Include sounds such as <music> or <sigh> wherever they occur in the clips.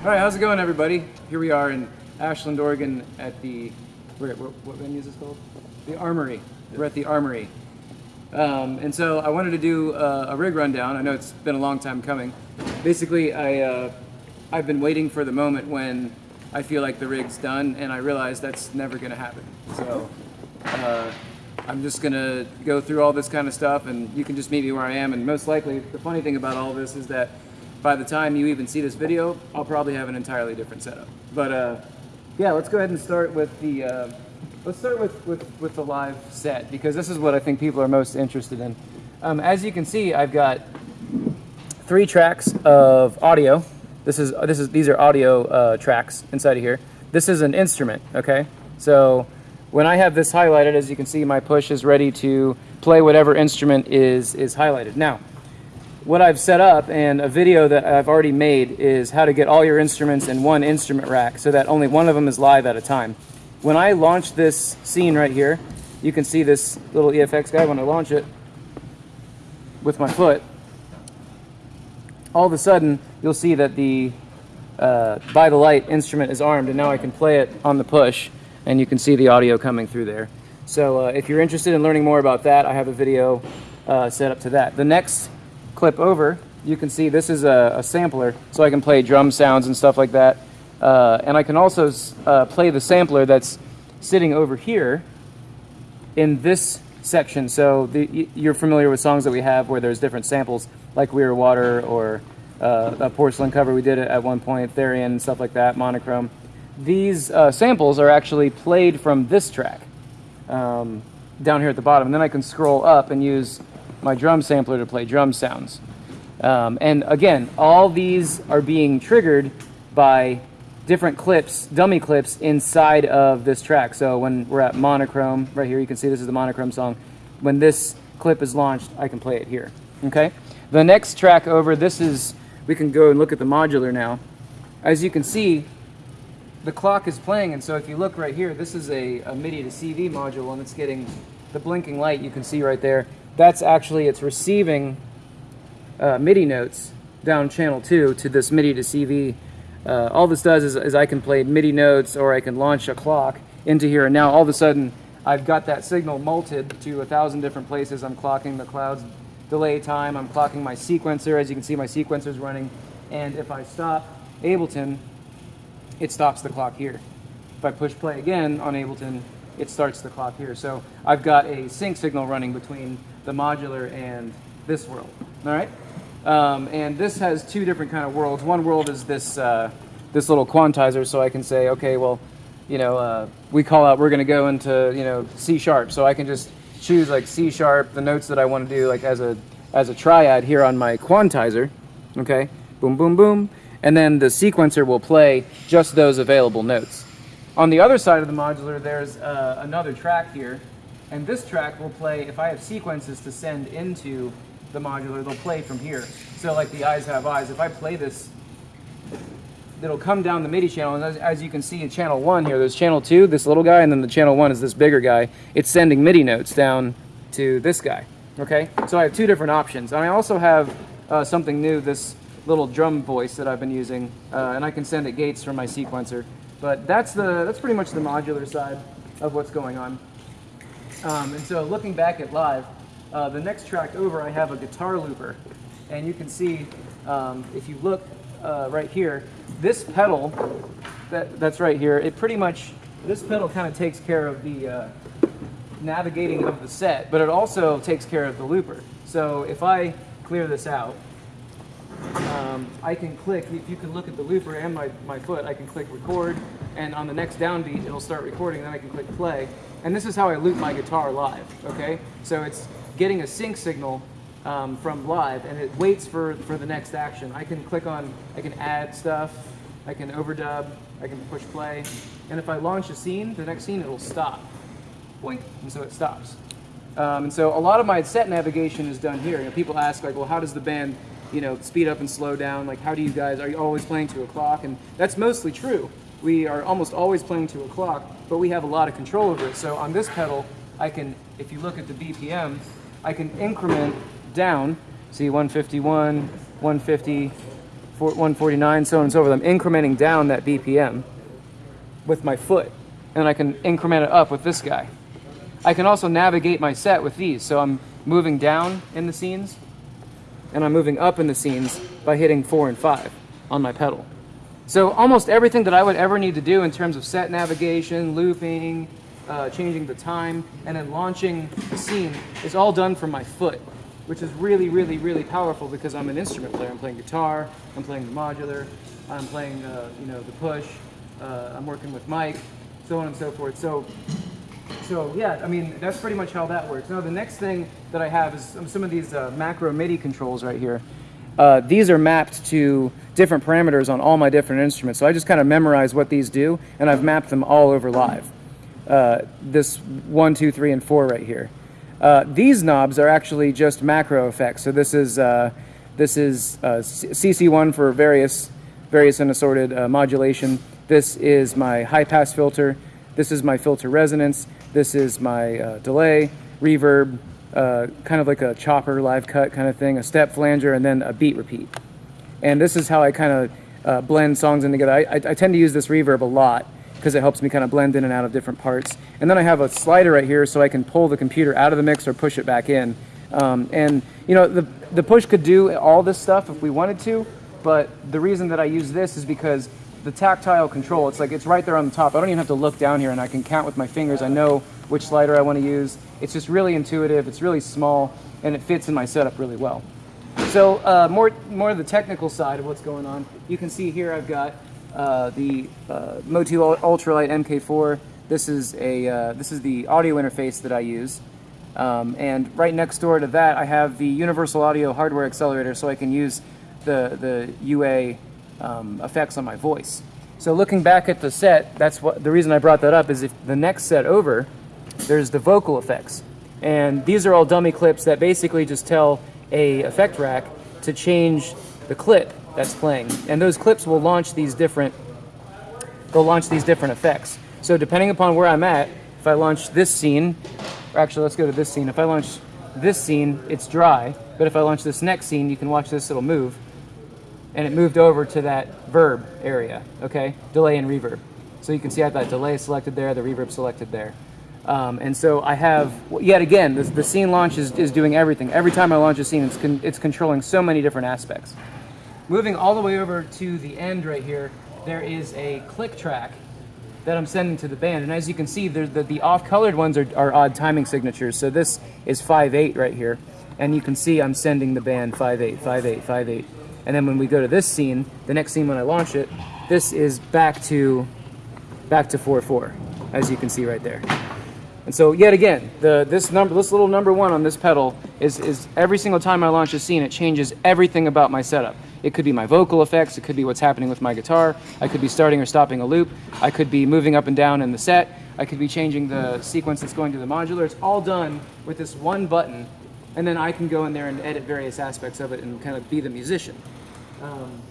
All right, how's it going, everybody? Here we are in Ashland, Oregon, at the where, where, what venue is this called? The Armory. We're at the Armory, um, and so I wanted to do uh, a rig rundown. I know it's been a long time coming. Basically, I uh, I've been waiting for the moment when I feel like the rig's done, and I realize that's never going to happen. So. Uh, I'm just gonna go through all this kind of stuff and you can just meet me where I am and most likely the funny thing about all this is that by the time you even see this video I'll probably have an entirely different setup. But uh, yeah let's go ahead and start with the uh, let's start with, with, with the live set because this is what I think people are most interested in. Um, as you can see I've got three tracks of audio. This is this is these are audio uh, tracks inside of here. This is an instrument okay? So when I have this highlighted, as you can see, my push is ready to play whatever instrument is, is highlighted. Now, what I've set up and a video that I've already made is how to get all your instruments in one instrument rack so that only one of them is live at a time. When I launch this scene right here, you can see this little EFX guy when I launch it with my foot, all of a sudden you'll see that the uh, by the light instrument is armed and now I can play it on the push and you can see the audio coming through there. So uh, if you're interested in learning more about that, I have a video uh, set up to that. The next clip over, you can see this is a, a sampler, so I can play drum sounds and stuff like that. Uh, and I can also uh, play the sampler that's sitting over here in this section. So the, you're familiar with songs that we have where there's different samples, like We Are Water or uh, a porcelain cover we did it at one point, Therian, stuff like that, monochrome these uh, samples are actually played from this track um, down here at the bottom. And then I can scroll up and use my drum sampler to play drum sounds. Um, and again, all these are being triggered by different clips, dummy clips inside of this track. So when we're at monochrome, right here, you can see this is the monochrome song. When this clip is launched, I can play it here, okay? The next track over, this is, we can go and look at the modular now. As you can see, the clock is playing, and so if you look right here, this is a, a MIDI to CV module, and it's getting the blinking light you can see right there. That's actually, it's receiving uh, MIDI notes down channel 2 to this MIDI to CV. Uh, all this does is, is I can play MIDI notes or I can launch a clock into here, and now all of a sudden I've got that signal multed to a thousand different places. I'm clocking the cloud's delay time, I'm clocking my sequencer, as you can see my sequencer's running, and if I stop Ableton, it stops the clock here. If I push play again on Ableton, it starts the clock here. So I've got a sync signal running between the modular and this world, all right? Um, and this has two different kind of worlds. One world is this, uh, this little quantizer, so I can say, okay, well, you know, uh, we call out, we're gonna go into, you know, C sharp. So I can just choose like C sharp, the notes that I wanna do like as a, as a triad here on my quantizer, okay? Boom, boom, boom and then the sequencer will play just those available notes. On the other side of the modular, there's uh, another track here, and this track will play, if I have sequences to send into the modular, they'll play from here. So like the eyes have eyes, if I play this, it'll come down the MIDI channel, and as, as, you can see in channel one here, there's channel two, this little guy, and then the channel one is this bigger guy. It's sending MIDI notes down to this guy, okay? So I have two different options. And I also have uh, something new, this little drum voice that I've been using, uh, and I can send it gates from my sequencer. But that's the that's pretty much the modular side of what's going on. Um, and so looking back at live, uh, the next track over, I have a guitar looper, and you can see um, if you look uh, right here, this pedal that that's right here, it pretty much this pedal kind of takes care of the uh, navigating of the set, but it also takes care of the looper. So if I clear this out, um, I can click, if you can look at the looper and my, my foot, I can click record, and on the next downbeat, it'll start recording, then I can click play. And this is how I loop my guitar live, okay? So it's getting a sync signal um, from live, and it waits for, for the next action. I can click on, I can add stuff, I can overdub, I can push play, and if I launch a scene, the next scene, it'll stop. Boink, and so it stops. Um, and so a lot of my set navigation is done here. You know, people ask like, well, how does the band you know, speed up and slow down? Like, how do you guys, are you always playing to a clock? And that's mostly true. We are almost always playing to a clock, but we have a lot of control over it. So on this pedal, I can, if you look at the BPM, I can increment down, see 151, 150, 149, so on and so forth. I'm incrementing down that BPM with my foot, and I can increment it up with this guy. I can also navigate my set with these, so I'm moving down in the scenes, and I'm moving up in the scenes by hitting four and five on my pedal. So almost everything that I would ever need to do in terms of set navigation, looping, uh, changing the time, and then launching the scene is all done from my foot, which is really, really, really powerful because I'm an instrument player. I'm playing guitar, I'm playing the modular, I'm playing, uh, you know, the push, uh, I'm working with Mike, so on and so forth. So so yeah, I mean, that's pretty much how that works. Now the next thing that I have is some- of these uh, macro MIDI controls right here. Uh, these are mapped to different parameters on all my different instruments. So I just kind of memorize what these do, and I've mapped them all over live. Uh, this one, two, three, and four right here. Uh, these knobs are actually just macro effects. So this is uh, this is uh, CC1 for various various and assorted uh, modulation. This is my high pass filter. This is my filter resonance. This is my delay, reverb, kind of like a chopper live cut kind of thing, a step flanger, and then a beat repeat. And this is how I kind of uh, blend songs in together. I, I, I tend to use this reverb a lot because it helps me kind of blend in and out of different parts. And then I have a slider right here so I can pull the computer out of the mix or push it back in. Um, and you know, the, the push could do all this stuff if we wanted to, but the reason that I use this is because the tactile control, it's like it's right there on the top. I don't even have to look down here and I can count with my fingers. I know which slider I want to use. It's just really intuitive, it's really small, and it fits in my setup really well. So uh, more more of the technical side of what's going on. You can see here I've got uh, the uh, MOTU UltraLite MK4. This is a uh, this is the audio interface that I use, um, and right next door to that I have the Universal Audio hardware accelerator, so I can use the the UA um, effects on my voice. So looking back at the set, that's what the reason I brought that up is if the next set over, there's the vocal effects. And these are all dummy clips that basically just tell a effect rack to change the clip that's playing. And those clips will launch these different they'll launch these different effects. So depending upon where I'm at, if I launch this scene, or actually let's go to this scene. If I launch this scene, it's dry, but if I launch this next scene, you can watch this, it'll move. And it moved over to that verb area, okay? Delay and reverb. So you can see I have that delay selected there, the reverb selected there. Um, and so I have, yet again, the, the scene launch is, is doing everything. Every time I launch a scene, it's, con- it's controlling so many different aspects. Moving all the way over to the end right here, there is a click track that I'm sending to the band. And as you can see, the, the off-colored ones are, are odd timing signatures. So this is 5-8 right here. And you can see I'm sending the band 5-8, 5-8, 5-8. And then when we go to this scene, the next scene when I launch it, this is back to back to 4-4, as you can see right there. And so yet again, the this number this little number one on this pedal is is every single time I launch a scene, it changes everything about my setup. It could be my vocal effects, it could be what's happening with my guitar, I could be starting or stopping a loop, I could be moving up and down in the set, I could be changing the sequence that's going to the modular. It's all done with this one button, and then I can go in there and edit various aspects of it and kind of be the musician. Um,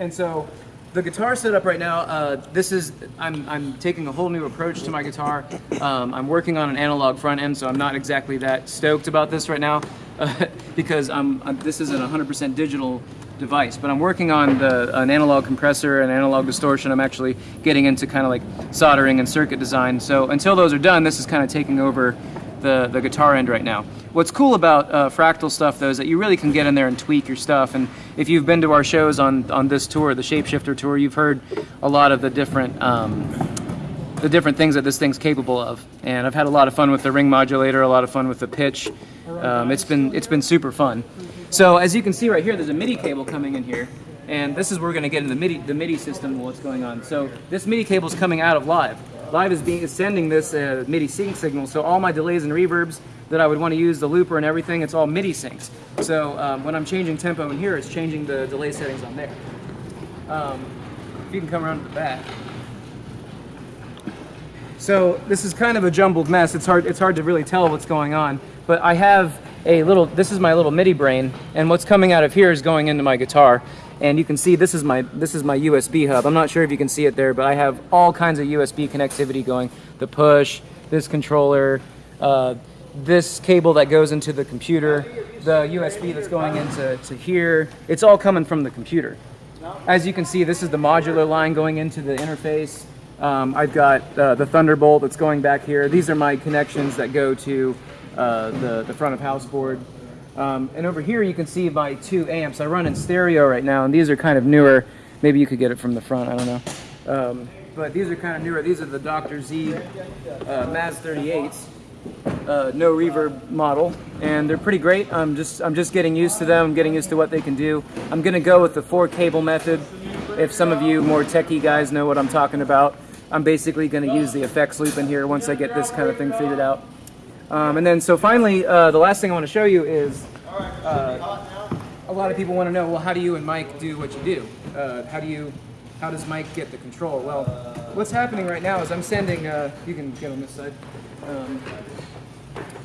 and so the guitar setup right now, uh, this is, I'm, I'm taking a whole new approach to my guitar. Um, I'm working on an analog front end, so I'm not exactly that stoked about this right now uh, <laughs> because I'm, I'm, this isn't a 100% digital device, but I'm working on the, an analog compressor and analog distortion. I'm actually getting into kind of like soldering and circuit design. So until those are done, this is kind of taking over the, the guitar end right now. What's cool about uh, Fractal stuff though is that you really can get in there and tweak your stuff. And if you've been to our shows on, on this tour, the Shapeshifter tour, you've heard a lot of the different um, the different things that this thing's capable of. And I've had a lot of fun with the ring modulator, a lot of fun with the pitch. Um, it's been it's been super fun. So as you can see right here, there's a MIDI cable coming in here. And this is where we're going to get into the MIDI, the MIDI system, what's going on. So this MIDI cable is coming out of Live. Live is being sending this uh, MIDI sync signal, so all my delays and reverbs that I would want to use, the looper and everything, it's all MIDI syncs. So um, when I'm changing tempo in here, it's changing the delay settings on there. Um, if you can come around to the back. So this is kind of a jumbled mess. It's hard, it's hard to really tell what's going on. But I have a little, this is my little MIDI brain, and what's coming out of here is going into my guitar. And you can see this is my this is my USB hub. I'm not sure if you can see it there, but I have all kinds of USB connectivity going. The push, this controller, uh, this cable that goes into the computer, the USB that's going into to here. It's all coming from the computer. as you can see, this is the modular line going into the interface. Um, I've got uh, the Thunderbolt that's going back here. These are my connections that go to uh, the, the front of house board. Um, and over here you can see my two amps. I run in stereo right now, and these are kind of newer. Maybe you could get it from the front, I don't know. Um, but these are kind of newer. These are the Dr. Z uh, Maz 38s uh, no reverb model, and they're pretty great. I'm just I'm just getting used to them. I'm getting used to what they can do. I'm gonna go with the four cable method. If some of you more techie guys know what I'm talking about, I'm basically gonna use the effects loop in here once I get this kind of thing figured out. Um, and then so finally, uh, the last thing I want to show you is uh, a lot of people want to know, well, how do you and Mike do what you do? Uh, how do you how does Mike get the control? Well, what's happening right now is I'm sending. Uh, you can get on this side. Um,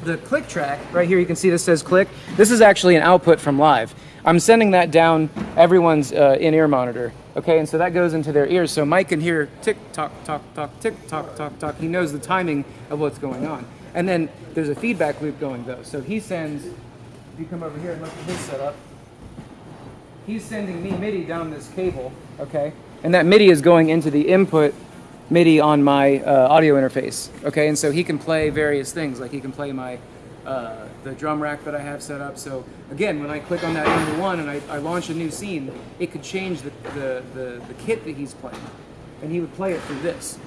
the click track right here you can see this says click this is actually an output from live i'm sending that down everyone's uh, in-ear monitor okay and so that goes into their ears so mike can hear tick tock tock tock tick tock tock tock he knows the timing of what's going on and then there's a feedback loop going though so he sends if you come over here and look at his setup he's sending me midi down this cable okay and that midi is going into the input MIDI on my uh, audio interface. Okay, and so he can play various things, like he can play my uh, the drum rack that I have set up. So again, when I click on that number one and I, I launch a new scene, it could change the, the, the, the, kit that he's playing, and he would play it through this.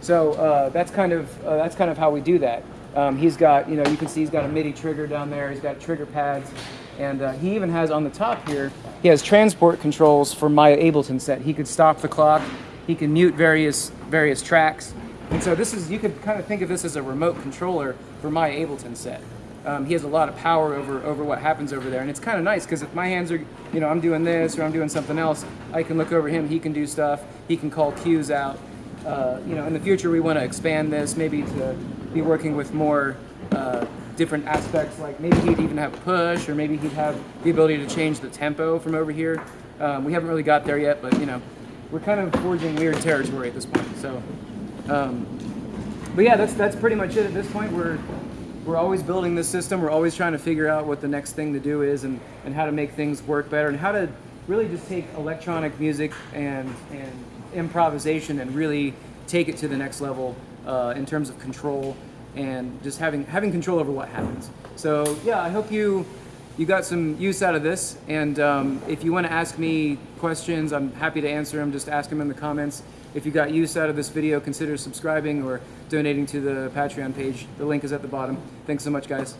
So uh, that's kind of uh, that's kind of how we do that. Um, he's got you know you can see he's got a MIDI trigger down there. He's got trigger pads, and uh, he even has on the top here he has transport controls for my Ableton set. He could stop the clock. He can mute various various tracks. And so this is, you could kind of think of this as a remote controller for my Ableton set. Um, he has a lot of power over, over what happens over there. And it's kind of nice because if my hands are, you know, I'm doing this or I'm doing something else, I can look over him, he can do stuff, he can call cues out. Uh, you know, in the future we want to expand this, maybe to be working with more uh, different aspects, like maybe he'd even have push or maybe he'd have the ability to change the tempo from over here. Um, we haven't really got there yet, but you know, we're kind of forging weird territory at this point. So, um, but yeah, that's that's pretty much it at this point. We're we're always building this system. We're always trying to figure out what the next thing to do is and, and how to make things work better and how to really just take electronic music and and improvisation and really take it to the next level uh, in terms of control and just having having control over what happens. So yeah, I hope you you got some use out of this. And um, if you want to ask me questions, I'm happy to answer them. Just ask them in the comments. If you got use out of this video, consider subscribing or donating to the Patreon page. The link is at the bottom. Thanks so much, guys.